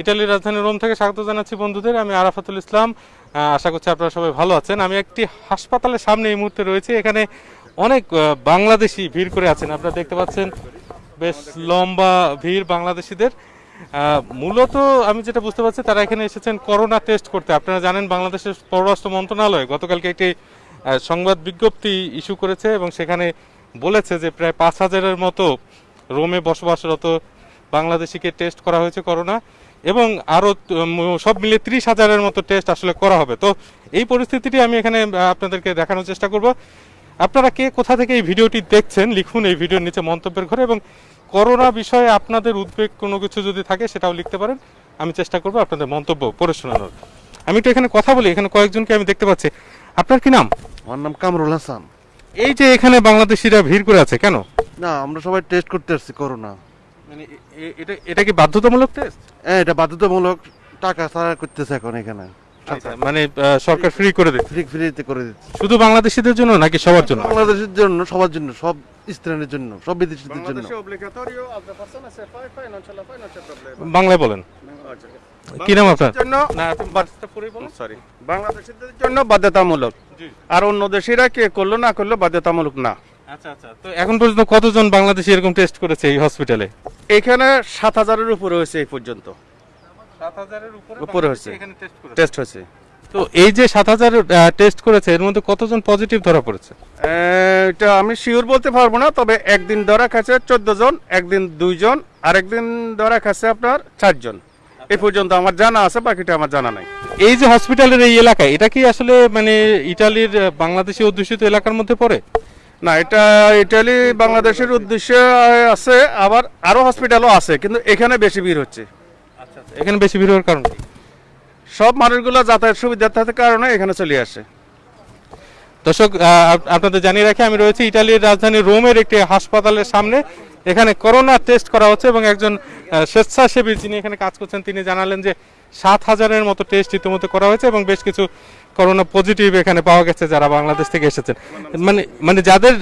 ইটালির রাজধানী রোম থেকে স্বাগত জানাচ্ছি বন্ধুদের। আমি আরাফাতুল ইসলাম। আশা করছি আপনারা সবাই ভালো আছেন। আমি একটি হাসপাতালের সামনে এই মুহূর্তে রয়েছে। এখানে অনেক বাংলাদেশি ভিড় করে আছেন। আপনারা দেখতে পাচ্ছেন বেশ লম্বা ভিড় বাংলাদেশিদের। মূলত আমি যেটা বুঝতে পারছি, তারা এখানে এসেছেন করোনা টেস্ট করতে। আপনারা জানেন, বাংলাদেশের পররাষ্ট্র মন্ত্রণালয় গতকালকে একটি সংবাদ বিজ্ঞপ্তি ইস্যু করেছে এবং সেখানে বলেছে যে প্রায় পাঁচ হাজারের মতো রোমে বসবাসরত বাংলাদেশিকে টেস্ট করা হয়েছে করোনা। এবং আরও সব মিলিয়ে ত্রিশ হাজারের মতো টেস্ট আসলে করা হবে। তো এই পরিস্থিতিটি আমি এখানে আপনাদেরকে দেখানোর চেষ্টা করব। আপনারা কে কোথা থেকে এই ভিডিওটি দেখছেন লিখুন এই ভিডিওর নিচে মন্তব্যের ঘরে এবং করোনা বিষয়ে আপনাদের উদ্বেগ কোনো কিছু যদি থাকে সেটাও লিখতে পারেন। আমি চেষ্টা করব আপনাদের মন্তব্য পড়ে শোনানোর। আমি একটু এখানে কথা বলি এখানে কয়েকজনকে আমি দেখতে পাচ্ছি। আপনার কি নাম? আমার নাম কামরুল হাসান। এই যে এখানে বাংলাদেশিরা ভিড় করে আছে কেন? না আমরা সবাই টেস্ট করতে আসছি করোনা। মানে এটা এটা কি বাধ্যতামূলক টেস্ট হ্যাঁ এটা বাধ্যতামূলক টাকা ছাড়া করতেছে এখন এখানে। মানে সরকার ফ্রি করে দিচ্ছে? ফ্রি ফ্রিতে করে দিচ্ছে। শুধু বাংলাদেশিদের জন্য নাকি সবার জন্য? বাংলাদেশের জন্য সবার জন্য সব স্থানের জন্য সব বিদেশিদের জন্য। Bangladesh è obbligatorio, altre persone se fai, fai, non ce la fai, non c'è problema. বাংলায় বলেন। কি নাম আপনার? জন্য সরি বাংলাদেশিদের জন্য বাধ্যতামূলক। আর অন্য দেশিরা কে করল না করল বাধ্যতামূলক না। আচ্ছা আচ্ছা। তো এখন পর্যন্ত কতজন বাংলাদেশি এরকম টেস্ট করেছে এই হসপিটালে এখানে সাত হাজারের উপরে হয়েছে এই পর্যন্ত। উপরে হয়েছে। টেস্ট হয়েছে। তো এই যে সাত হাজার টেস্ট করেছে এর মধ্যে কতজন পজিটিভ ধরা পড়েছে? এটা আমি শিওর বলতে পারব না তবে একদিন ধরা খাচ্ছে চোদ্দ জন একদিন দুইজন আর একদিন ধরা খাচ্ছে আপনার চারজন এই পর্যন্ত আমার জানা আছে বাকিটা আমার জানা নাই। এই যে হসপিটালের এই এলাকায় এটা কি আসলে মানে ইটালির বাংলাদেশি অধ্যুষিত এলাকার মধ্যে পড়ে? না এটা ইটালি বাংলাদেশের উদ্দেশ্যে আছে আবার আরও হসপিটালও আছে কিন্তু এখানে বেশি ভিড় হচ্ছে। এখানে বেশি ভিড় হওয়ার কারণ সব মানুষগুলো যাতায়াত সুবিধা থাকার কারণে এখানে চলে আসে। দর্শক আপনাদের জানিয়ে রাখি আমি রয়েছি ইটালির রাজধানী রোমের একটি হাসপাতালের সামনে। এখানে করোনা টেস্ট করা হচ্ছে এবং একজন স্বেচ্ছাসেবী যিনি এখানে কাজ করছেন তিনি জানালেন যে সাত হাজারের মতো টেস্ট ইতিমধ্যে করা হয়েছে এবং বেশ কিছু করোনা পজিটিভ এখানে পাওয়া গেছে যারা বাংলাদেশ থেকে এসেছেন। মানে মানে যাদের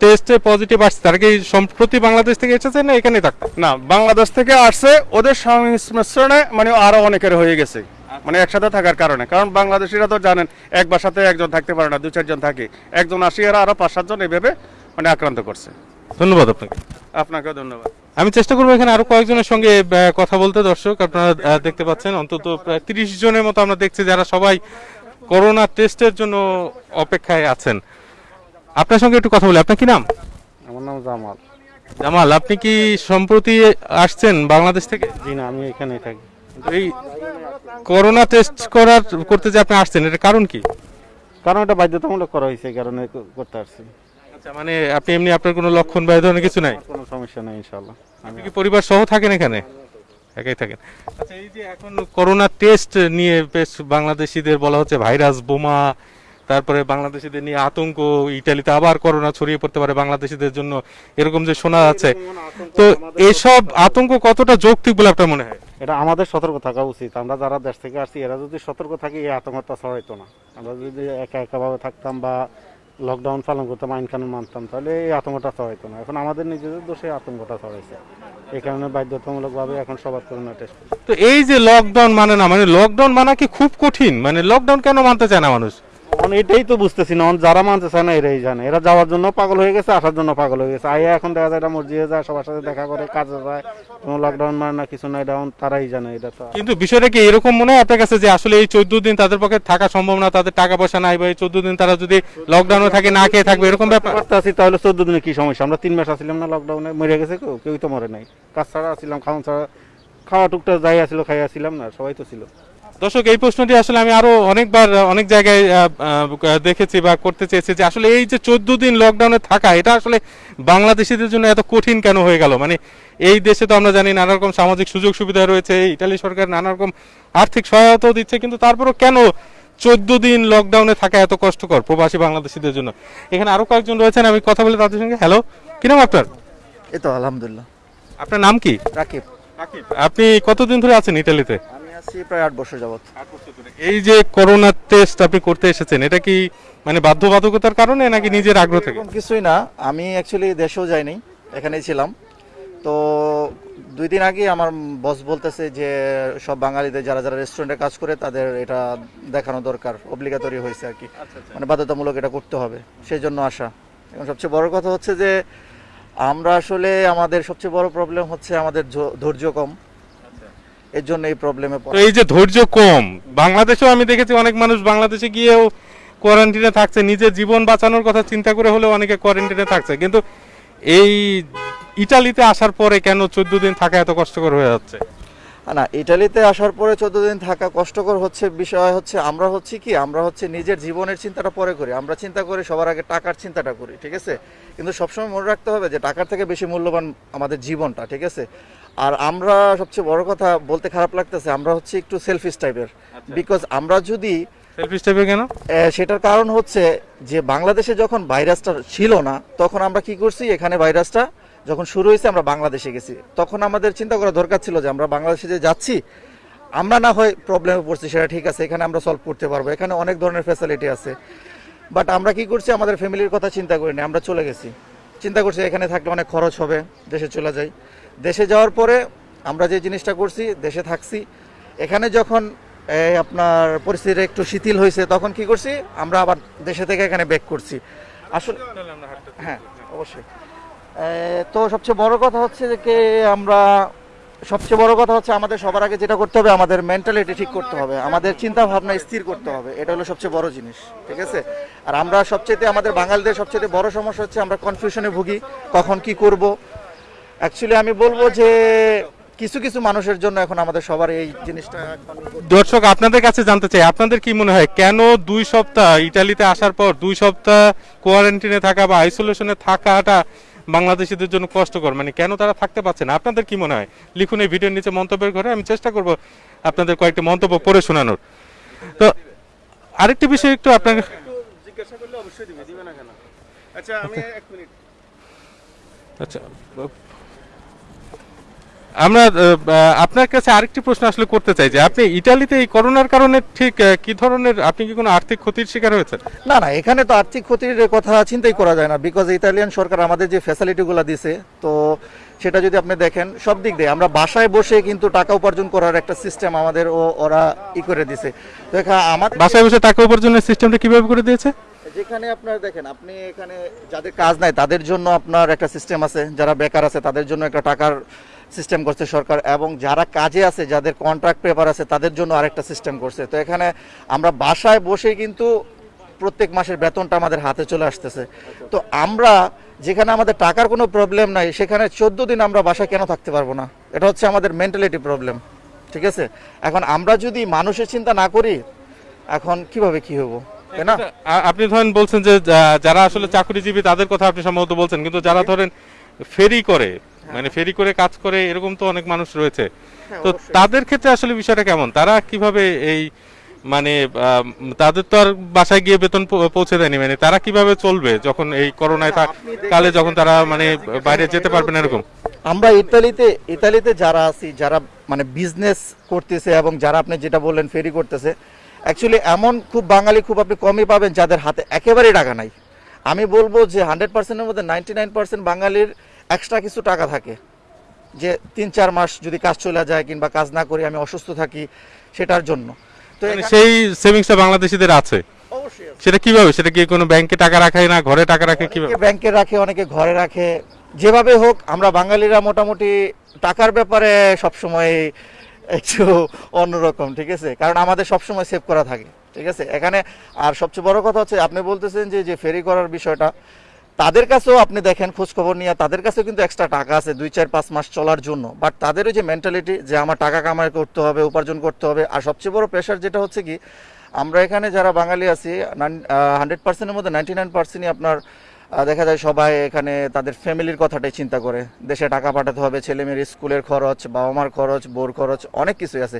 টেস্টে পজিটিভ আসছে তারা কি সম্প্রতি বাংলাদেশ থেকে এসেছেন না এখানেই থাকতেন না বাংলাদেশ থেকে আসছে ওদের সংমিশ্রণে মানে আরও অনেকের হয়ে গেছে। মানে একসাথে থাকার কারণে। কারণ বাংলাদেশিরা তো জানেন এক বাসাতে একজন থাকতে পারে না দু চারজন থাকে। একজন আসি আর আরও পাঁচ সাতজন এইভাবে মানে আক্রান্ত করছে। ধন্যবাদ আপনাকে। আপনাকেও ধন্যবাদ। আমি চেষ্টা করব এখানে আরও কয়েকজনের সঙ্গে কথা বলতে। দর্শক আপনারা দেখতে পাচ্ছেন অন্তত প্রায় তিরিশ জনের মতো আমরা দেখছি যারা সবাই করোনা টেস্টের জন্য অপেক্ষায় আছেন। আপনার সঙ্গে একটু কথা বলি। আপনার কি নাম? আমার নাম জামাল। জামাল আপনি কি সম্প্রতি আসছেন বাংলাদেশ থেকে? জি না আমি এখানে থাকি। এই করোনা টেস্ট করার করতে যে আপনি আসছেন এর কারণ কি? কারণ এটা বাধ্যতামূলক করা হয়েছে কারণে করতে পারছি আচ্ছা মানে আপনি এমনি আপনার কোনো লক্ষণ বা এই ধরনের কিছু নাই? কোনো সমস্যা নেই ইনশাল্লাহ আমি আপনি কি পরিবার সহ থাকেন এখানে? একাই থাকেন। আচ্ছা এই যে এখন করোনা টেস্ট নিয়ে বেশ বাংলাদেশিদের বলা হচ্ছে ভাইরাস বোমা তারপরে বাংলাদেশিদের নিয়ে আতঙ্ক ইটালিতে আবার করোনা ছড়িয়ে পড়তে পারে বাংলাদেশিদের জন্য এরকম যে শোনা যাচ্ছে। তো এসব আতঙ্ক কতটা যৌক্তিক বলে আপনার মনে হয়? এটা আমাদের সতর্ক থাকা উচিত। আমরা যারা দেশ থেকে আসছি এরা যদি সতর্ক থাকি এই আতঙ্কটা ছড়াইতো না। আমরা যদি একা একাভাবে থাকতাম বা লকডাউন পালন করতাম, আইন কানুন মানতাম, তাহলে এই আতঙ্কটা ছড়াইতো না। এখন আমাদের নিজেদের দোষে আতঙ্কটা ছড়াইছে। এই কারণে বাধ্যতামূলকভাবে এখন সবার করোনা টেস্ট তো এই যে লকডাউন মানে না মানে লকডাউন মানা কি খুব কঠিন? মানে লকডাউন কেন মানতে চায় না মানুষ? এখন এটাই তো বুঝতেছি না যারা মানতে চায় না এরাই জানে। এরা যাওয়ার জন্য পাগল হয়ে গেছে আসার জন্য পাগল হয়ে গেছে। আইয়া এখন দেখা যায় এটা মসজিদে যায় সবার সাথে দেখা করে কাজে যায়। কোনো লকডাউন মানে না কিছু না এটা এখন তারাই জানে এটা তো কিন্তু বিষয়টা কি এরকম মনে হয় আপনার কাছে যে আসলে এই চোদ্দ দিন তাদের পক্ষে থাকা সম্ভব না তাদের টাকা পয়সা নাই বা এই চোদ্দ দিন তারা যদি লকডাউনে থাকে না খেয়ে থাকবে এরকম ব্যাপার? আছি তাহলে চোদ্দ দিনে কি সমস্যা? আমরা তিন মাস আসছিলাম না লকডাউনে মরে গেছে কেউ কেউই তো মরে নাই। কাজ ছাড়া আসছিলাম খাওয়া ছাড়া খাওয়া টুকটা যাই আসছিল খাই আসছিলাম না সবাই তো ছিল। দর্শক এই প্রশ্নটি আসলে আমি আরও অনেকবার অনেক জায়গায় দেখেছি বা করতে চেয়েছি যে আসলে এই যে চোদ্দ দিন লকডাউনে থাকা এটা আসলে বাংলাদেশিদের জন্য এত কঠিন কেন হয়ে গেল? মানে এই দেশে তো আমরা জানি নানা রকম সামাজিক সুযোগ সুবিধা রয়েছে ইটালি সরকার নানা রকম আর্থিক সহায়তাও দিচ্ছে কিন্তু তারপরও কেন চোদ্দ দিন লকডাউনে থাকা এত কষ্টকর প্রবাসী বাংলাদেশিদের জন্য? এখানে আরও কয়েকজন রয়েছেন আমি কথা বলে তাদের সঙ্গে হ্যালো কি নাম আপনার? এই তো আলহামদুলিল্লাহ। আপনার নাম কি? রাকিব। আপনি কতদিন ধরে আছেন ইটালিতে? আছি প্রায় আট বছর যাবত এই যে করোনা টেস্ট আপনি করতে এসেছেন এটা কি মানে বাধ্যবাধকতার কারণে নাকি নিজের আগ্রহ থেকে? কিছুই না। আমি অ্যাকচুয়ালি দেশেও যাইনি এখানেই ছিলাম। তো দুই দিন আগে আমার বস বলতেছে যে সব বাঙালিদের যারা যারা রেস্টুরেন্টে কাজ করে তাদের এটা দেখানো দরকার অব্লিগাতরি হয়েছে আর কি। মানে বাধ্যতামূলক এটা করতে হবে সেই জন্য আসা। এবং সবচেয়ে বড় কথা হচ্ছে যে আমরা আসলে আমাদের সবচেয়ে বড় প্রবলেম হচ্ছে আমাদের ধৈর্য কম। এর জন্য এই প্রবলেমে এই যে ধৈর্য কম বাংলাদেশেও আমি দেখেছি অনেক মানুষ বাংলাদেশে গিয়েও কোয়ারেন্টিনে থাকছে নিজের জীবন বাঁচানোর কথা চিন্তা করে হলেও অনেকে কোয়ারেন্টিনে থাকছে। কিন্তু এই ইটালিতে আসার পরে কেন চোদ্দ দিন থাকা এত কষ্টকর হয়ে যাচ্ছে? না ইটালিতে আসার পরে চোদ্দ দিন থাকা কষ্টকর হচ্ছে বিষয় হচ্ছে আমরা হচ্ছে কি? আমরা হচ্ছে নিজের জীবনের চিন্তাটা পরে করি। আমরা চিন্তা করি সবার আগে টাকার চিন্তাটা করি ঠিক আছে? কিন্তু সবসময় মনে রাখতে হবে যে টাকার থেকে বেশি মূল্যবান আমাদের জীবনটা ঠিক আছে? আর আমরা সবচেয়ে বড় কথা বলতে খারাপ লাগতেছে আমরা হচ্ছে একটু সেলফিশ টাইপের বিকজ আমরা যদি কেন? সেটার কারণ হচ্ছে যে বাংলাদেশে যখন ভাইরাসটা ছিল না তখন আমরা কি করছি এখানে ভাইরাসটা যখন শুরু হয়েছে আমরা বাংলাদেশে গেছি। তখন আমাদের চিন্তা করা দরকার ছিল যে আমরা বাংলাদেশে যে যাচ্ছি আমরা না হয় প্রবলেমে পড়ছি সেটা ঠিক আছে এখানে আমরা সলভ করতে পারব। এখানে অনেক ধরনের ফ্যাসিলিটি আছে। বাট আমরা কি করছি আমাদের ফ্যামিলির কথা চিন্তা করিনি আমরা চলে গেছি। চিন্তা করছি এখানে থাকলে অনেক খরচ হবে দেশে চলে যাই। দেশে যাওয়ার পরে আমরা যে জিনিসটা করছি, দেশে থাকছি। এখানে যখন আপনার পরিস্থিতি একটু শিথিল হয়েছে, তখন কি করছি, আমরা আবার দেশে থেকে এখানে ব্যাক করছি। আসলে হ্যাঁ অবশ্যই। তো সবচেয়ে বড় কথা হচ্ছে যে আমরা সবচেয়ে বড় কথা হচ্ছে আমাদের সবার আগে যেটা করতে হবে, আমাদের মেন্টালিটি ঠিক করতে হবে। আমাদের চিন্তা ভাবনা স্থির করতে হবে। এটা হলো সবচেয়ে বড় জিনিস, ঠিক আছে? আর আমরা সবচেয়ে আমাদের বাঙালিদের সবচেয়ে বড় সমস্যা হচ্ছে আমরা কনফিউশনে ভুগি, কখন কি করব অ্যাকচুয়ালি আমি বলব যে কিছু কিছু মানুষের জন্য এখন আমাদের সবার এই জিনিসটা দর্শক আপনাদের কাছে জানতে চাই আপনাদের কি মনে হয় কেন দুই সপ্তাহ ইটালিতে আসার পর দুই সপ্তাহ কোয়ারেন্টিনে থাকা বা আইসোলেশনে থাকাটা বাংলাদেশিদের জন্য কষ্টকর? মানে কেন তারা থাকতে পারছে না? আপনাদের কি মনে হয়? লিখুন এই ভিডিওর নিচে মন্তব্যের ঘরে আমি চেষ্টা করব আপনাদের কয়েকটি মন্তব্য পড়ে শোনানোর। তো আরেকটি বিষয় একটু আপনাকে জিজ্ঞাসা করলে অবশ্যই দিবে দিবে না কেন? আচ্ছা আমি এক মিনিট। আচ্ছা আমরা আপনার কাছে আরেকটি প্রশ্ন আসলে করতে চাই যে আপনি ইটালিতে এই করোনার কারণে ঠিক কি ধরনের আপনি কি কোনো আর্থিক ক্ষতির শিকার হয়েছেন? না না এখানে তো আর্থিক ক্ষতির কথা চিন্তাই করা যায় না বিকজ ইতালিয়ান সরকার আমাদের যে ফ্যাসিলিটিগুলো দিছে তো সেটা যদি আপনি দেখেন সব দিক দিয়ে আমরা বাসায় বসে কিন্তু টাকা উপার্জন করার একটা সিস্টেম আমাদের ও ওরা ই করে দিছে। তো আমার বাসায় বসে টাকা উপার্জনের সিস্টেমটা কীভাবে করে দিয়েছে? যেখানে আপনার দেখেন আপনি এখানে যাদের কাজ নাই তাদের জন্য আপনার একটা সিস্টেম আছে যারা বেকার আছে তাদের জন্য একটা টাকার সিস্টেম করছে সরকার এবং যারা কাজে আছে, যাদের কন্ট্রাক্ট পেপার আছে, তাদের জন্য আরেকটা সিস্টেম করছে। তো এখানে আমরা বাসায় বসেই কিন্তু প্রত্যেক মাসের বেতনটা আমাদের হাতে চলে আসতেছে। তো আমরা যেখানে আমাদের টাকার কোনো প্রবলেম নাই, সেখানে চোদ্দ দিন আমরা বাসায় কেন থাকতে পারব না? এটা হচ্ছে আমাদের মেন্টালিটি প্রবলেম ঠিক আছে? এখন আমরা যদি মানুষের চিন্তা না করি, এখন কীভাবে কি হব? তাই না? আপনি ধরেন বলছেন যে, যারা আসলে চাকরিজীবী, তাদের কথা আপনি সম্ভবত বলছেন, কিন্তু যারা ধরেন ফেরি করে মানে ফেরি করে কাজ করে এরকম তো অনেক মানুষ রয়েছে। তো তাদের ক্ষেত্রে আসলে বিষয়টা কেমন? তারা কীভাবে এই মানে তাদের তো আর বাসায় গিয়ে বেতন পৌঁছে দেয়নি মানে তারা কীভাবে চলবে যখন এই করোনায় কালে যখন তারা মানে বাইরে যেতে পারবে না এরকম। আমরা ইতালিতে ইতালিতে যারা আছি যারা মানে বিজনেস করতেছে এবং যারা আপনি যেটা বললেন ফেরি করতেছে অ্যাকচুয়ালি এমন খুব বাঙালি খুব আপনি কমই পাবেন যাদের হাতে একেবারেই টাকা নাই। আমি বলব যে হান্ড্রেড পার্সেন্টের মধ্যে নাইনটি নাইন পার্সেন্ট বাঙালির এক্সট্রা কিছু টাকা থাকে। যে তিন চার মাস যদি কাজ চলে যায় কিংবা কাজ না করি আমি অসুস্থ থাকি সেটার জন্য। তো মানে সেই সেভিংসটা বাংলাদেশিদের আছে? অবশ্যই সেটা কীভাবে? সেটা কি কোনো ব্যাংকে টাকা রাখায় না ঘরে টাকা রাখে কীভাবে? ব্যাংকে রাখে অনেকে ঘরে রাখে। যেভাবে হোক আমরা বাঙালিরা মোটামুটি টাকার ব্যাপারে সবসময় একটু অন্যরকম ঠিক আছে? কারণ আমাদের সবসময় সেভ করা থাকে ঠিক আছে? এখানে আর সবচেয়ে বড় কথা হচ্ছে আপনি বলতেছেন যে যে ফেরি করার বিষয়টা তাদের কাছেও আপনি দেখেন, খোঁজখবর নিয়ে, তাদের কাছেও কিন্তু এক্সট্রা টাকা আছে দুই, চার, পাঁচ মাস চলার জন্য। বাট তাদেরও যে মেন্টালিটি যে আমার টাকা কামাই করতে হবে, উপার্জন করতে হবে, আর সবচেয়ে বড় প্রেশার যেটা হচ্ছে কি, আমরা এখানে যারা বাঙালি আছি হান্ড্রেড পার্সেন্টের মধ্যে নাইনটি নাইন পার্সেন্টই আপনার দেখা যায় সবাই এখানে তাদের ফ্যামিলির কথাটাই চিন্তা করে। দেশে টাকা পাঠাতে হবে ছেলে মেয়ের স্কুলের খরচ বাবা মার খরচ বোর খরচ, অনেক কিছুই আছে।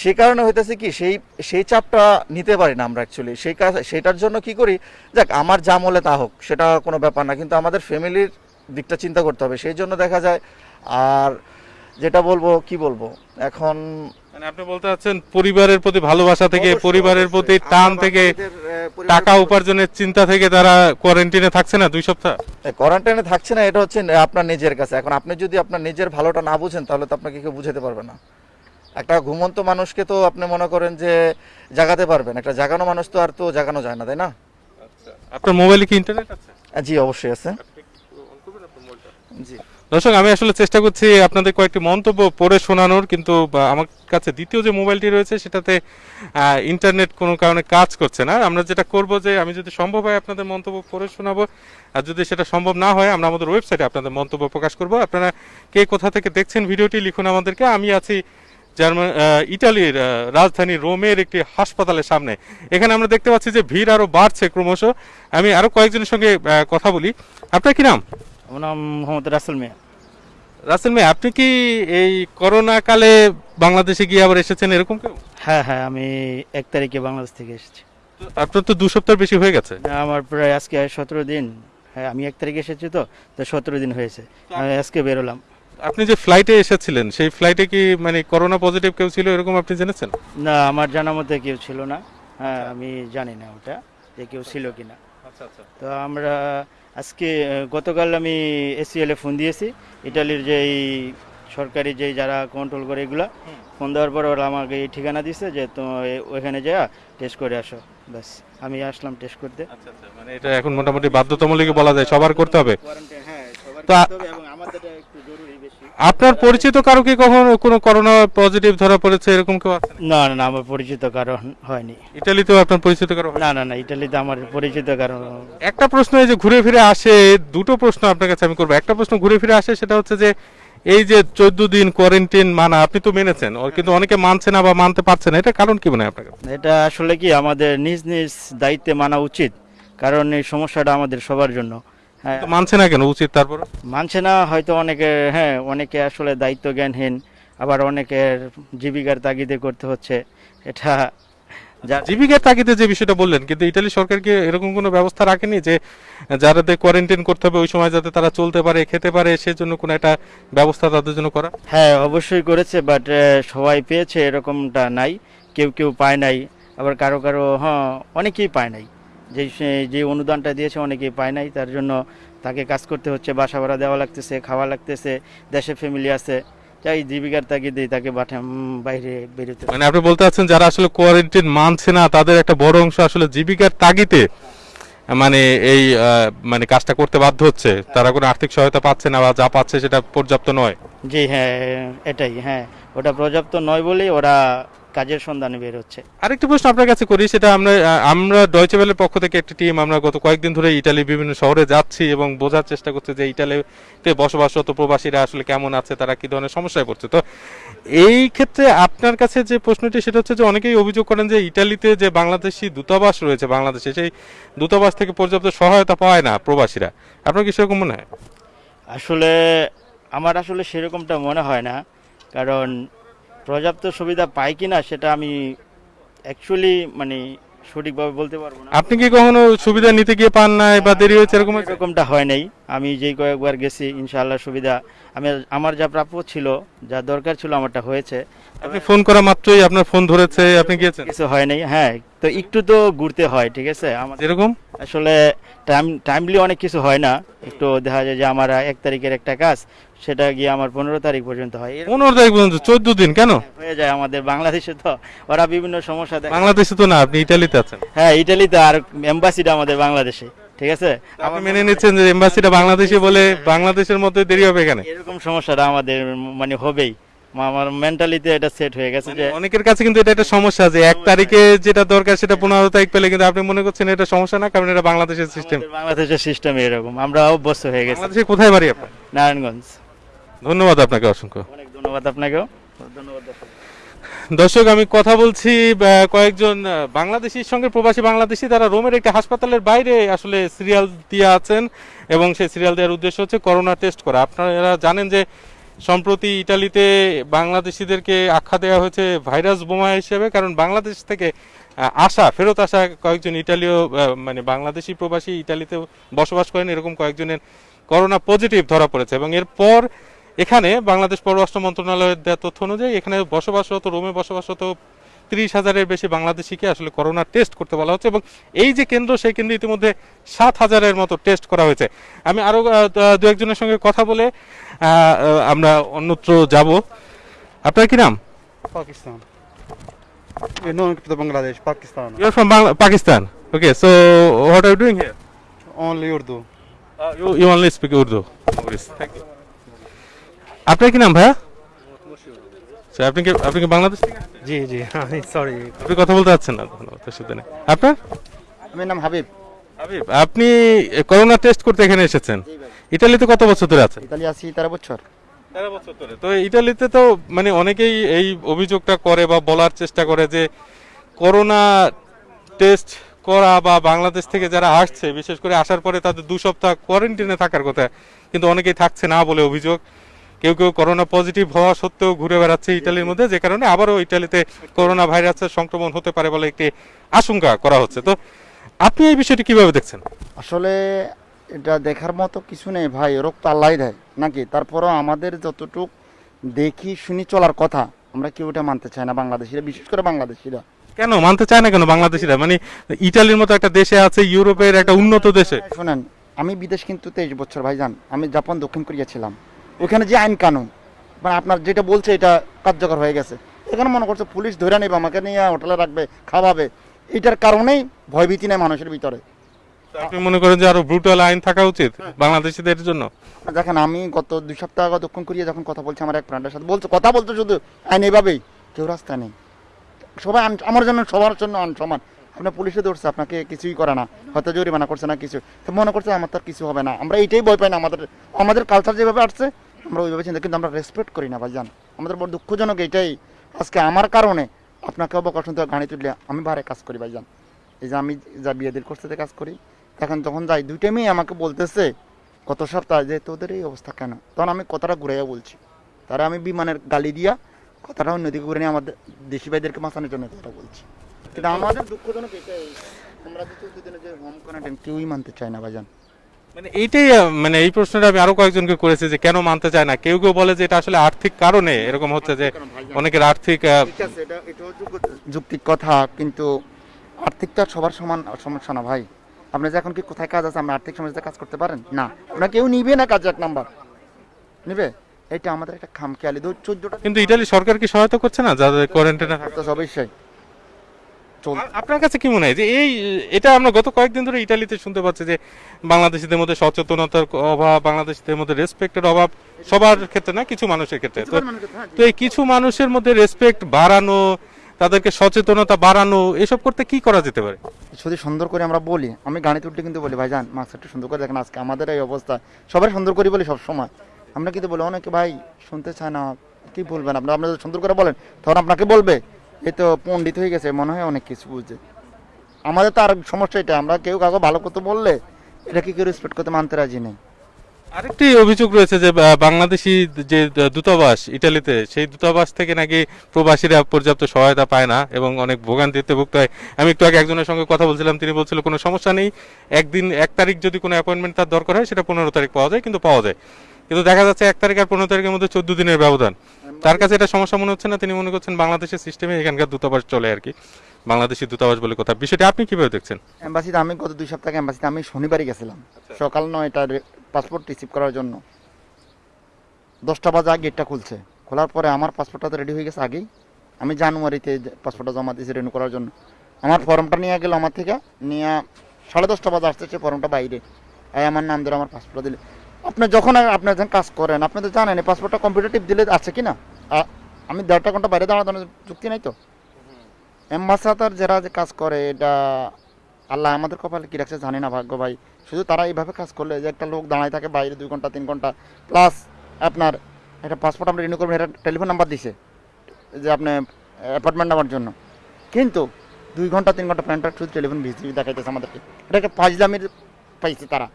সেই কারণে হইতেছে কি, সেই সেই চাপটা নিতে পারি না আমরা অ্যাকচুয়ালি সেই কাজ সেটার জন্য কি করি, যাক, আমার যা মলে তা হোক, সেটা কোনো ব্যাপার না। কিন্তু আমাদের ফ্যামিলির দিকটা চিন্তা করতে হবে। সেই জন্য দেখা যায়, আর যেটা বলব কি বলব? এখন মানে আপনি বলতে চাচ্ছেন পরিবারের প্রতি ভালোবাসা থেকে পরিবারের প্রতি টান থেকে টাকা উপার্জনের চিন্তা থেকে তারা কোয়ারেন্টিনে থাকছে না দুই সপ্তাহ? কোয়ারেন্টাইনে থাকছে না এটা হচ্ছে আপনার নিজের কাছে। এখন আপনি যদি আপনার নিজের ভালোটা না বুঝেন তাহলে তো আপনাকে কেউ বুঝাতে পারবে না। একটা ঘুমন্ত মানুষকে তো আপনি মনে করেন যে জাগাতে পারবেন একটা জাগানো মানুষ তো আর তো জাগানো যায় না তাই না? আপনার মোবাইলে কি ইন্টারনেট আছে? জি অবশ্যই আছে। জি। দর্শক, আমি আসলে চেষ্টা করছি আপনাদের কয়েকটি মন্তব্য পড়ে শোনানোর, কিন্তু আমার কাছে দ্বিতীয় যে মোবাইলটি রয়েছে, সেটাতে ইন্টারনেট কোনো কারণে কাজ করছে না। আমরা যেটা করব যে, আমি যদি সম্ভব হয় আপনাদের মন্তব্য পড়ে শোনাবো, আর যদি সেটা সম্ভব না হয়, আমরা আমাদের ওয়েবসাইটে আপনাদের মন্তব্য প্রকাশ করব। আপনারা কে কোথা থেকে দেখছেন ভিডিওটি লিখুন আমাদেরকে। আমি আছি জার্মান ইটালির রাজধানী রোমের একটি হাসপাতালের সামনে। এখানে আমরা দেখতে পাচ্ছি যে, ভিড় আরও বাড়ছে ক্রমশ। আমি আরও কয়েকজনের সঙ্গে কথা বলি। আপনার কি নাম? আমার নাম মোহাম্মদ রাসেল মিয়া। রাসেল ভাই আপনি কি এই করোনা কালে বাংলাদেশে গিয়ে আবার এসেছেন এরকম কেউ? হ্যাঁ হ্যাঁ আমি এক তারিখে বাংলাদেশ থেকে এসেছি। আপনার তো দু সপ্তাহ বেশি হয়ে গেছে। আমার প্রায় আজকে সতেরো দিন। হ্যাঁ আমি এক তারিখে এসেছি তো তো সতেরো দিন হয়েছে। আমি আজকে বেরোলাম। আপনি যে ফ্লাইটে এসেছিলেন সেই ফ্লাইটে কি মানে করোনা পজিটিভ কেউ ছিল এরকম আপনি জেনেছেন? না আমার জানা মতে কেউ ছিল না। হ্যাঁ আমি জানি না ওটা যে কেউ ছিল কিনা। তো আমরা আজকে গতকাল আমি এসিএলে ফোন দিয়েছি। ইটালির যেই সরকারি যেই যারা কন্ট্রোল করে এগুলা ফোন দেওয়ার পর ওরা আমাকে এই ঠিকানা দিছে যে তো ওইখানে যা টেস্ট করে আসো। ব্যাস আমি আসলাম টেস্ট করতে। আচ্ছা আচ্ছা মানে এটা এখন মোটামুটি বাধ্যতামূলক বলা যায় সবার করতে হবে। হ্যাঁ সবার তো করতে হবে এবং আমাদের একটু জরুরি। আপনার পরিচিত কারও কি কখনো কোনো করোনা পজিটিভ ধরা পড়েছে? এরকম কেউ আছে? না না না আমার পরিচিত কারণ হয়নি। ইটালিতেও আপনার পরিচিত কারও না না না ইটালিতে আমার পরিচিত কারণ একটা প্রশ্ন এই যে ঘুরে ফিরে আসে দুটো প্রশ্ন আপনার কাছে আমি করব। একটা প্রশ্ন ঘুরে ফিরে আসে সেটা হচ্ছে যে এই যে চোদ্দ দিন কোয়ারেন্টাইন মানা আপনি তো মেনেছেন কিন্তু অনেকে মানছে না বা মানতে পারছে না এটা কারণ কি মনে হয় আপনার? এটা আসলে কি আমাদের নিজ নিজ দায়িত্বে মানা উচিত কারণ এই সমস্যাটা আমাদের সবার জন্য। হ্যাঁ। মানছে না কেন উচিত তারপর? মানছে না হয়তো অনেকে হ্যাঁ অনেকে আসলে দায়িত্ব জ্ঞানহীন আবার অনেকের জীবিকার তাগিদে করতে হচ্ছে। এটা যার জীবিকার তাগিদে যে বিষয়টা বললেন কিন্তু ইতালি সরকার কি এরকম কোনো ব্যবস্থা রাখেনি যে যারাদের কোয়ারেন্টাইন করতে হবে ওই সময় যাতে তারা চলতে পারে খেতে পারে সেজন্য কোনো একটা ব্যবস্থা তাদের জন্য করা? হ্যাঁ অবশ্যই করেছে বাট সবাই পেয়েছে এরকমটা নাই কেউ কেউ পায় নাই আবার কারও কারও হ্যাঁ অনেকেই পায় নাই। যে সে- যে অনুদানটা দিয়েছে অনেকেই পায় নাই তার জন্য তাকে কাজ করতে হচ্ছে বাসা ভাড়া দেওয়া লাগতেছে খাওয়া লাগতেছে দেশে ফ্যামিলি আছে তাই জীবিকার তাগিদেই তাকে বাঠা উম, বাইরে বেরোতে মানে আপনি বলতে চাচ্ছেন যারা আসলে কোয়ারেন্টাইন মানছে না তাদের একটা বড় অংশ আসলে জীবিকার তাগিদে মানে এই মানে কাজটা করতে বাধ্য হচ্ছে। তারা কোনো আর্থিক সহায়তা পাচ্ছে না বা যা পাচ্ছে সেটা পর্যাপ্ত নয়। জি হ্যাঁ এটাই হ্যাঁ ওটা পর্যাপ্ত নয় বলেই ওরা কাজের সন্ধানে বের হচ্ছে। আরেকটি প্রশ্ন আপনার কাছে করি সেটা আমরা আমরা ডয়চে ভেলের পক্ষ থেকে একটি টিম আমরা গত কয়েকদিন ধরে ইটালির বিভিন্ন শহরে যাচ্ছি এবং বোঝার চেষ্টা করছি যে ইটালিতে বসবাসরত প্রবাসীরা আসলে কেমন আছে তারা কি ধরনের সমস্যায় পড়ছে। তো এই ক্ষেত্রে আপনার কাছে যে প্রশ্নটি সেটা হচ্ছে যে অনেকেই অভিযোগ করেন যে ইটালিতে যে বাংলাদেশি দূতাবাস রয়েছে বাংলাদেশে সেই দূতাবাস থেকে পর্যাপ্ত সহায়তা পায় না প্রবাসীরা। আপনার কি সেরকম মনে হয়? আসলে আমার আসলে সেরকমটা মনে হয় না কারণ পর্যাপ্ত সুবিধা পাই কিনা সেটা আমি অ্যাকচুয়ালি মানে সঠিকভাবে বলতে পারব না। আপনি কি কখনো সুবিধা নিতে গিয়ে পান নাই বা দেরি হয়েছে এরকম? এরকমটা হয় নাই। আমি যেই কয়েকবার গেছি ইনশাআল্লাহ সুবিধা। আমি আমার যা প্রাপ্য ছিল যা দরকার ছিল আমারটা হয়েছে। আপনি ফোন করা মাত্রই আপনার ফোন ধরেছে আপনি গিয়েছেন? কিছু হয় নাই হ্যাঁ। তো একটু তো ঘুরতে হয় ঠিক আছে? আমাদের এরকম আসলে টাইম টাইমলি অনেক কিছু হয় না। একটু দেখা যায় যে আমার এক তারিখের একটা কাজ সেটা গিয়ে আমার পনেরো তারিখ পর্যন্ত হয়। পনেরো তারিখ পর্যন্ত চোদ্দ দিন কেন? হয়ে যায় আমাদের বাংলাদেশে তো। ওরা বিভিন্ন সমস্যা দেখে। বাংলাদেশে তো না আপনি ইটালিতে আছেন। হ্যাঁ ইটালিতে আর এম্বাসিটা আমাদের বাংলাদেশে ঠিক আছে? আপনি মেনে নিচ্ছেন যে এম্বাসিটা বাংলাদেশে বলে বাংলাদেশের মধ্যে দেরি হবে এখানে? এরকম সমস্যাটা আমাদের মানে হবেই। আমার মেন্টালিতে এটা সেট হয়ে গেছে যে অনেকের কাছে কিন্তু এটা একটা সমস্যা যে এক তারিখে যেটা দরকার সেটা পনেরো তারিখ পেলে কিন্তু আপনি মনে করছেন এটা সমস্যা না কারণ এটা বাংলাদেশের সিস্টেম বাংলাদেশের সিস্টেম এরকম। আমরা অভ্যস্ত হয়ে গেছি। বাংলাদেশে কোথায় বাড়ি আপনার? নারায়ণগঞ্জ। ধন্যবাদ আপনাকে অসংখ্য। অনেক ধন্যবাদ আপনাকেও। ধন্যবাদ দর্শক। আমি কথা বলছি কয়েকজন বাংলাদেশির সঙ্গে প্রবাসী বাংলাদেশি তারা রোমের একটি হাসপাতালের বাইরে আসলে সিরিয়াল দিয়ে আছেন এবং সেই সিরিয়াল দেওয়ার উদ্দেশ্য হচ্ছে করোনা টেস্ট করা। আপনারা জানেন যে সম্প্রতি ইটালিতে বাংলাদেশিদেরকে আখ্যা দেওয়া হয়েছে ভাইরাস বোমা হিসেবে কারণ বাংলাদেশ থেকে আসা ফেরত আসা কয়েকজন ইটালীয় মানে বাংলাদেশি প্রবাসী ইটালিতে বসবাস করেন। এরকম কয়েকজনের করোনা পজিটিভ ধরা পড়েছে এবং এরপর এখানে বাংলাদেশ পররাষ্ট্র মন্ত্রণালয়ের দেওয়া তথ্য অনুযায়ী এখানে বসবাসরত রোমে বসবাসরত তিরিশ হাজারের বেশি বাংলাদেশিকে আসলে করোনা টেস্ট করতে বলা হচ্ছে এবং এই যে কেন্দ্র সেই কেন্দ্রে ইতিমধ্যে সাত হাজারের মতো টেস্ট করা হয়েছে। আমি আরও দু একজনের সঙ্গে কথা বলে আমরা অন্যত্র যাব। আপনার কি নাম? Pakistan. Bangladesh Pakistan. You are from Pakistan. Okay so what are doing here only Urdu you you only speak Urdu thank you আপনার কি নাম ভাইয়া? আচ্ছা, আপনি কি আপনি কি বাংলাদেশ থেকে? জি জি সরি আপনি কথা বলতে পারছেন না ধন্যবাদ অসুবিধা নেই আপনার? আমার নাম হাবিব। হাবিব আপনি করোনা টেস্ট করতে এখানে এসেছেন। ইতালিতে কত বছর ধরে আছেন? ইতালি আছি তেরো বছর। তেরো বছর ধরে। তো ইটালিতে তো মানে অনেকেই এই অভিযোগটা করে বা বলার চেষ্টা করে যে করোনা টেস্ট করা বা বাংলাদেশ থেকে যারা আসছে বিশেষ করে আসার পরে তাদের দু সপ্তাহ কোয়ারেন্টিনে থাকার কথা কিন্তু অনেকেই থাকছে না বলে অভিযোগ। কেউ কেউ করোনা পজিটিভ হওয়া সত্ত্বেও ঘুরে বেড়াচ্ছে ইটালির মধ্যে যে কারণে আবারও ইটালিতে করোনা ভাইরাসের সংক্রমণ হতে পারে বলে একটি আশঙ্কা করা হচ্ছে। তো আপনি এই বিষয়টি কীভাবে দেখছেন? আসলে এটা দেখার মতো কিছু নেই ভাই রোগ তো আল্লাহ দেয় নাকি? তারপরও আমাদের যতটুক দেখি শুনি চলার কথা আমরা কেউ এটা মানতে চাই না বাংলাদেশিরা বিশেষ করে বাংলাদেশিরা। কেন? মানতে চায় না কেন বাংলাদেশিরা? মানে ইটালির মতো একটা দেশে আছে ইউরোপের একটা উন্নত দেশে। শোনেন আমি বিদেশ কিন্তু তেইশ বছর ভাইজান আমি জাপান দক্ষিণ কোরিয়া ছিলাম। ওখানে যে আইন কানুন মানে আপনার যেটা বলছে এটা কার্যকর হয়ে গেছে। এখানে মনে করছে পুলিশ ধরে নেবে আমাকে নিয়ে হোটেলে রাখবে খাওয়াবে। এটার কারণেই ভয়ভীতি নেই মানুষের ভিতরে। আপনি মনে করেন যে আরও ব্রুটাল আইন থাকা উচিত বাংলাদেশিদের জন্য? দেখেন আমি গত দুই সপ্তাহ আগে দক্ষিণ কোরিয়া যখন কথা বলছি আমার এক ফ্রেন্ডের সাথে বলছে কথা বলতে শুধু আইন এভাবেই কেউ রাস্তা নেই। সবাই আমার জন্য সবার জন্য আন সমান। আপনার পুলিশে ধরছে, আপনাকে কিছুই করে না। হয়তো জরিমানা করছে না কিছু। মনে করছে আমার তো কিছু হবে না। আমরা এইটাই ভয় পাই না, আমাদের আমাদের কালচার যেভাবে আসছে, আমরা ওইভাবে চিন্তা কিন্তু আমরা রেসপেক্ট করি না ভাইজান। আমাদের বড় দুঃখজনক এইটাই। আজকে আমার কারণে আপনাকে অবকাশ গাড়ি তুললে আমি বারে কাজ করি ভাইজান। এই যে আমি যা বিয়েদের করতে কাজ করি। এখন যখন যাই, দুইটা মেয়ে আমাকে বলতেছে, গত সপ্তাহে যে তোদের এই অবস্থা কেন? তখন আমি কথাটা ঘুরাইয়া বলছি। তারা আমি বিমানের গালি দিয়া কথাটা অন্যদিকে ঘুরে নিয়ে আমাদের দেশি ভাইদেরকে বাঁচানোর জন্য কথা বলছি। কিন্তু আমাদের দুঃখজনক এটাই আমরা তো দুদিনে যে হোম কোয়ারেন্টাইন কেউই মানতে চায় না ভাইজান। মানে এইটাই মানে এই প্রশ্নটা আমি আরও কয়েকজনকে করেছি যে কেন মানতে চায় না? কেউ কেউ বলে যে এটা আসলে আর্থিক কারণে এরকম হচ্ছে যে অনেকের আর্থিক কথা কিন্তু আর্থিক তো সবার সমান সমস্যা না ভাই। আপনি যে এখন কি কোথায় কাজ আছে আর্থিক সমস্যাতে কাজ করতে পারেন? না। আপনার কেউ নিবে না কাজ এক নাম্বার। নিবে? এটা আমাদের একটা খামখেয়ালি। দু চোদ্দটা কিন্তু ইটালি সরকার কি সহায়তা করছে না? যাদের কোয়ারেন্টাইনে থাকে তো অবশ্যই আপনার কাছে কি মনে হয় যে এই এটা আমরা গত কয়েকদিন ধরে ইটালিতে শুনতে পাচ্ছি যে বাংলাদেশিদের মধ্যে সচেতনতার অভাব বাংলাদেশিদের মধ্যে রেসপেক্টের অভাব সবার ক্ষেত্রে না কিছু মানুষের ক্ষেত্রে। তো তো এই কিছু মানুষের মধ্যে রেসপেক্ট বাড়ানো তাদেরকে সচেতনতা বাড়ানো এসব করতে কি করা যেতে পারে? যদি সুন্দর করে আমরা বলি আমি গাড়ি তুলতে কিন্তু বলি ভাইজান মাস্ক একটু সুন্দর করে দেখেন আজকে আমাদের এই অবস্থা সবাই সুন্দর করে বলি সবসময়। আমরা কিন্তু বলি, অনেকে ভাই শুনতে চায় না, কি বলবেন আপনার? আপনারা সুন্দর করে বলেন, তখন আপনাকে বলবে। এই তো পণ্ডিত হয়ে গেছে, মনে হয় অনেক কিছু বুঝছে আমাদের তো আর সমস্যা এটা আমরা কেউ কাউকে ভালো করতে বললে এটা কি কেউ রেসপেক্ট করতে মানতে রাজি নেই? আরেকটি অভিযোগ রয়েছে যে বাংলাদেশি যে দূতাবাস ইটালিতে, সেই দূতাবাস থেকে নাকি প্রবাসীরা পর্যাপ্ত সহায়তা পায় না এবং অনেক ভোগান্তিতে ভুগতে হয়। আমি একটু আগে একজনের সঙ্গে কথা বলছিলাম, তিনি বলছিল, কোনো সমস্যা নেই। একদিন, এক তারিখ যদি কোনো অ্যাপয়েন্টমেন্ট তার দরকার হয়, সেটা পনেরো তারিখ পাওয়া যায়, কিন্তু পাওয়া যায়। কিন্তু দেখা যাচ্ছে এক তারিখ আর পনেরো তারিখের মধ্যে চোদ্দ দিনের ব্যবধান। তার কাছে এটা সমস্যা মনে হচ্ছে না তিনি মনে করছেন বাংলাদেশের সিস্টেমে এখানকার দূতাবাস চলে আর কি। বাংলাদেশি দূতাবাস বলে কথা। বিষয়টি আপনি কীভাবে দেখছেন? এম্বাসিতে আমি গত দুই সপ্তাহে এম্বাসিতে আমি শনিবারই গেছিলাম। সকাল নয়টার পাসপোর্ট রিসিভ করার জন্য। দশটা বাজে গেটটা খুলছে। খোলার পরে আমার পাসপোর্টটা তো রেডি হয়ে গেছে আগেই। আমি জানুয়ারিতে পাসপোর্টটা জমা দিয়েছি রেনু করার জন্য। আমার ফর্মটা নিয়ে গেল আমার থেকে। নিয়ে সাড়ে দশটা বাজে সেই ফর্মটা বাইরে। আমার নাম ধরে আমার পাসপোর্টটা দিলে। আপনি যখন আর- আপনি যখন কাজ করেন আপনি তো জানেন এই পাসপোর্টটা কম্পিউটার টিপ দিলে আছে কি না? আমি দেড়টা ঘণ্টা বাইরে দাঁড়ানো চুক্তি নাই তো? অ্যাম্বাসাদার যারা যে কাজ করে এটা আল্লাহ আমাদের কপালে কি রাখছে জানি না ভাগ্য ভাই। শুধু তারা এইভাবে কাজ করলে যে একটা লোক দাঁড়ায় থাকে বাইরে দুই ঘণ্টা তিন ঘণ্টা প্লাস আপনার একটা পাসপোর্ট আমরা রিনিউ করবেন এটা টেলিফোন নাম্বার দিছে যে আপনি অ্যাপার্টমেন্ট নেওয়ার জন্য। কিন্তু দুই ঘণ্টা তিন ঘণ্টা প্যান্টার শুধু টেলিফোন ভিজি দেখাইতেছে আমাদেরকে। এটা এটাকে ফাইজলামির পাইছে তারা।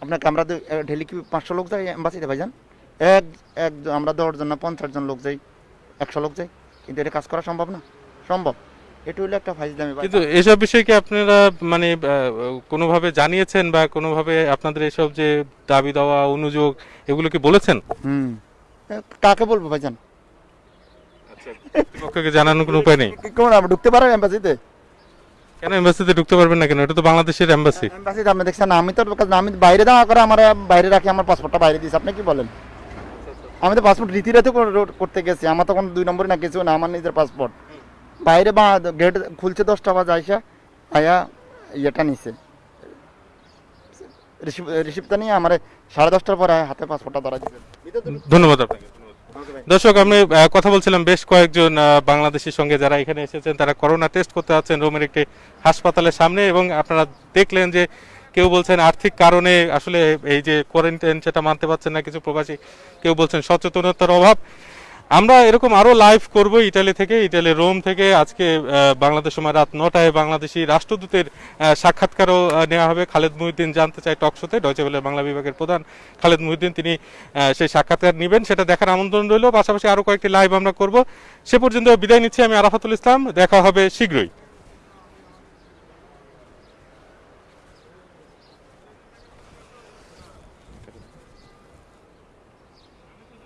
আপনাকে আমরা ডেলি কি পাঁচশো লোক যাই এম্বাসিতে ভাইজান? এক এক আমরা দশজন না পঞ্চাশ জন লোক যাই একশো লোক যাই। কিন্তু এটা কাজ করা সম্ভব না? সম্ভব। এটা হলো একটা ফাইজলামি কিন্তু এসব বিষয়ে কি আপনারা মানে কোনোভাবে জানিয়েছেন বা কোনোভাবে আপনাদের এসব যে দাবি দেওয়া অনুযোগ এগুলো কি বলেছেন? হুম। কাকে বলব ভাইজান? কর্তৃপক্ষকে জানানোর কোনো উপায় নেই। কি- কেমন আমরা ঢুকতে পারো এম্বাসিতে? কেন এম্বাসিতে ঢুকতে পারবেন না কেন? এটা তো বাংলাদেশের এম্বাসি এম্বাসিতে আপনি দেখছেন আমি তো আমি বাইরে দেওয়া করে আমার বাইরে রাখি আমার পাসপোর্টটা বাইরে দিয়েছি। আপনি কি বলেন? আমি তো পাসপোর্ট রীতিরাতে করতে গেছি আমার তো কোনো দুই নম্বরে না কিছু না আমার নিজের পাসপোর্ট বাইরে বা গেট খুলছে দশটা বাজে আইসা আয়া ইয়েটা নিছে। রিসিপ রিসিপ্টটা নিয়ে আমার সাড়ে দশটার পরে হাতে পাসপোর্টটা ধরা দিচ্ছে ধন্যবাদ আপনাকে। দর্শক, আমি কথা বলছিলাম বেশ কয়েকজন বাংলাদেশের সঙ্গে যারা এখানে এসেছেন, তারা করোনা টেস্ট করতে আছেন রোমের একটি হাসপাতালের সামনে এবং আপনারা দেখলেন যে কেউ বলছেন আর্থিক কারণে আসলে এই যে কোয়ারেন্টাইন সেটা মানতে পারছেন না কিছু প্রবাসী, কেউ বলছেন সচেতনতার অভাব। আমরা এরকম আরও লাইভ করব ইটালি থেকে ইটালি রোম থেকে। আজকে বাংলাদেশ সময় রাত নটায় বাংলাদেশি রাষ্ট্রদূতের সাক্ষাৎকারও নেওয়া হবে। খালেদ মহিউদ্দিন জানতে চাই টকশোতে ডয়চে বেলের বাংলা বিভাগের প্রধান খালেদ মহিউদ্দিন, তিনি সেই সাক্ষাৎকার নেবেন। সেটা দেখার আমন্ত্রণ রইল। পাশাপাশি আরও কয়েকটি লাইভ আমরা করব। সে পর্যন্ত বিদায় নিচ্ছি আমি আরাফাতুল ইসলাম। দেখা হবে শীঘ্রই।